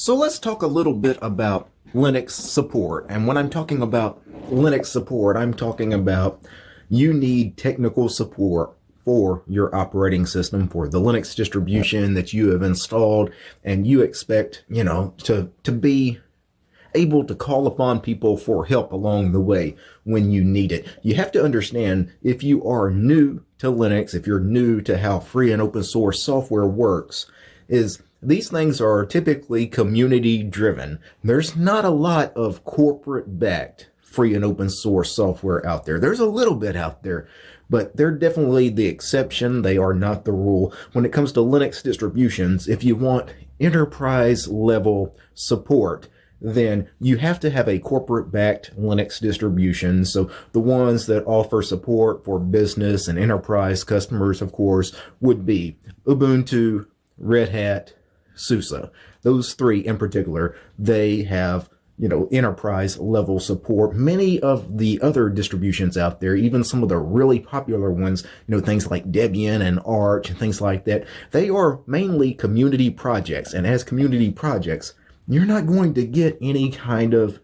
So let's talk a little bit about Linux support. And when I'm talking about Linux support, I'm talking about you need technical support for your operating system for the Linux distribution that you have installed and you expect, you know, to to be able to call upon people for help along the way when you need it. You have to understand if you are new to Linux, if you're new to how free and open source software works, is these things are typically community driven. There's not a lot of corporate backed free and open source software out there. There's a little bit out there, but they're definitely the exception. They are not the rule. When it comes to Linux distributions, if you want enterprise level support, then you have to have a corporate backed Linux distribution. So the ones that offer support for business and enterprise customers, of course, would be Ubuntu, Red Hat, SUSE. Those three in particular, they have you know, enterprise level support. Many of the other distributions out there, even some of the really popular ones, you know, things like Debian and Arch and things like that, they are mainly community projects. And as community projects, you're not going to get any kind of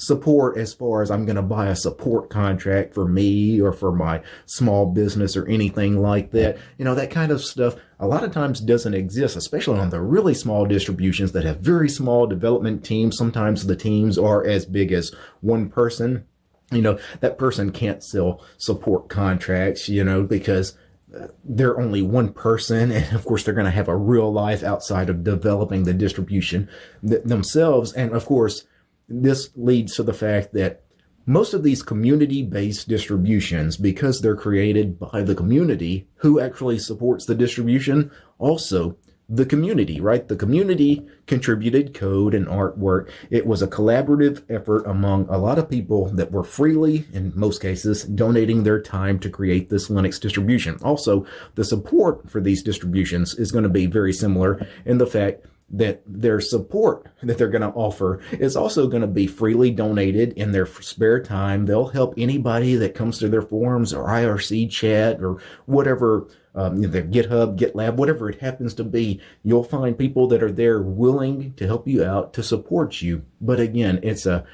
support as far as I'm going to buy a support contract for me or for my small business or anything like that. You know, that kind of stuff a lot of times doesn't exist, especially on the really small distributions that have very small development teams. Sometimes the teams are as big as one person. You know, that person can't sell support contracts, you know, because uh, they're only one person and of course they're going to have a real life outside of developing the distribution th themselves and of course this leads to the fact that most of these community-based distributions because they're created by the community who actually supports the distribution also the community, right? The community contributed code and artwork. It was a collaborative effort among a lot of people that were freely, in most cases, donating their time to create this Linux distribution. Also, the support for these distributions is going to be very similar in the fact that their support that they're going to offer is also going to be freely donated in their spare time. They'll help anybody that comes to their forums or IRC chat or whatever um, their GitHub, GitLab, whatever it happens to be, you'll find people that are there willing to help you out, to support you. But again, it's a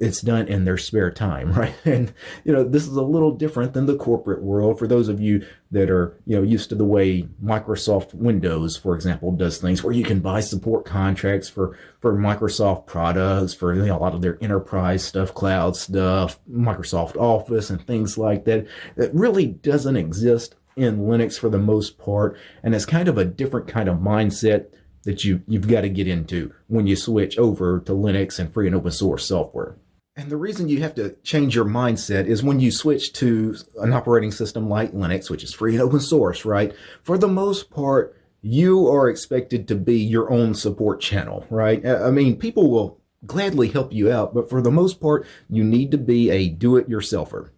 it's done in their spare time, right? And you know, this is a little different than the corporate world. For those of you that are you know used to the way Microsoft Windows, for example, does things, where you can buy support contracts for for Microsoft products, for you know, a lot of their enterprise stuff, cloud stuff, Microsoft Office, and things like that. It really doesn't exist in Linux for the most part. And it's kind of a different kind of mindset that you, you've got to get into when you switch over to Linux and free and open source software. And the reason you have to change your mindset is when you switch to an operating system like Linux, which is free and open source, right? For the most part, you are expected to be your own support channel, right? I mean, people will gladly help you out, but for the most part, you need to be a do-it-yourselfer.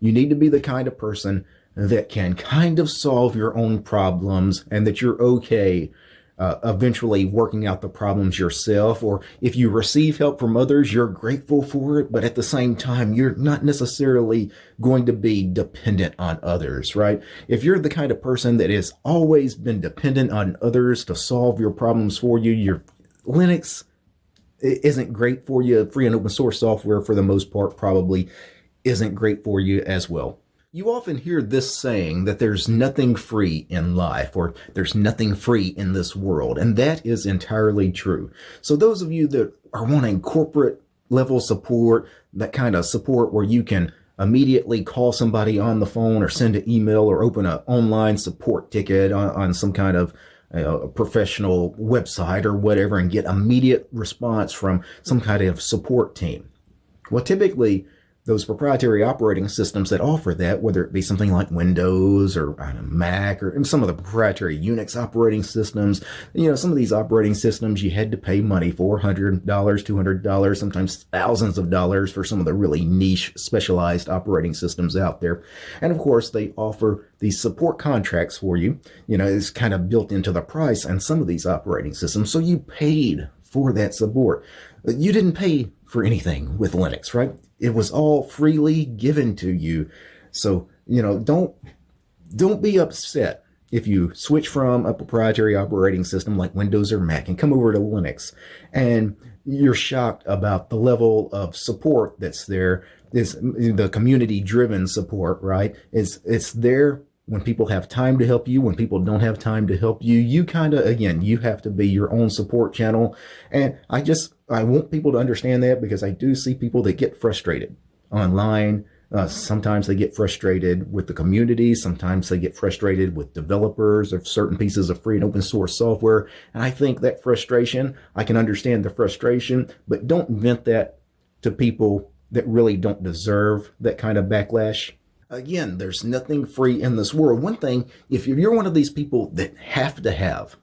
You need to be the kind of person that can kind of solve your own problems and that you're okay uh, eventually working out the problems yourself. Or if you receive help from others, you're grateful for it. But at the same time, you're not necessarily going to be dependent on others, right? If you're the kind of person that has always been dependent on others to solve your problems for you, your Linux isn't great for you. Free and open source software, for the most part, probably isn't great for you as well. You often hear this saying that there's nothing free in life or there's nothing free in this world, and that is entirely true. So those of you that are wanting corporate level support, that kind of support where you can immediately call somebody on the phone or send an email or open an online support ticket on, on some kind of professional website or whatever and get immediate response from some kind of support team. Well, typically, those proprietary operating systems that offer that, whether it be something like Windows or Mac or some of the proprietary Unix operating systems, you know, some of these operating systems you had to pay money for, $100, $200, sometimes thousands of dollars for some of the really niche specialized operating systems out there. And of course, they offer these support contracts for you. You know, it's kind of built into the price on some of these operating systems. So you paid for that support. You didn't pay for anything with Linux, right? It was all freely given to you. So, you know, don't don't be upset if you switch from a proprietary operating system like Windows or Mac and come over to Linux and you're shocked about the level of support that's there the community driven support, right? It's, it's there when people have time to help you, when people don't have time to help you, you kind of, again, you have to be your own support channel. And I just, I want people to understand that because I do see people that get frustrated online. Uh, sometimes they get frustrated with the community. Sometimes they get frustrated with developers of certain pieces of free and open source software. And I think that frustration, I can understand the frustration, but don't vent that to people that really don't deserve that kind of backlash. Again, there's nothing free in this world. One thing, if you're one of these people that have to have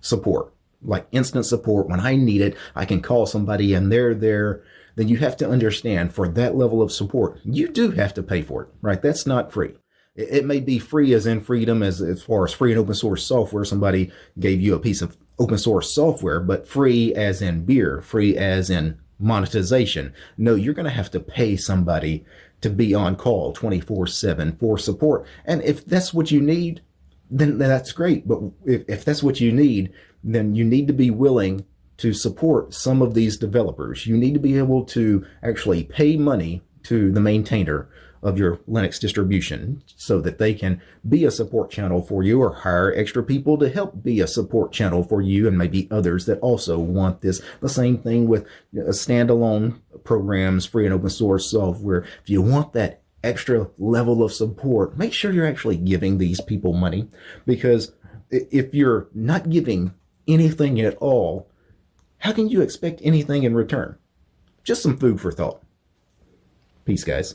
support, like instant support, when I need it, I can call somebody and they're there, then you have to understand for that level of support, you do have to pay for it, right? That's not free. It may be free as in freedom as, as far as free and open source software. Somebody gave you a piece of open source software, but free as in beer, free as in monetization. No, you're going to have to pay somebody to be on call 24 7 for support. And if that's what you need, then that's great. But if, if that's what you need, then you need to be willing to support some of these developers. You need to be able to actually pay money to the maintainer of your Linux distribution so that they can be a support channel for you or hire extra people to help be a support channel for you and maybe others that also want this. The same thing with standalone programs, free and open source software. If you want that extra level of support, make sure you're actually giving these people money because if you're not giving anything at all, how can you expect anything in return? Just some food for thought. Peace, guys.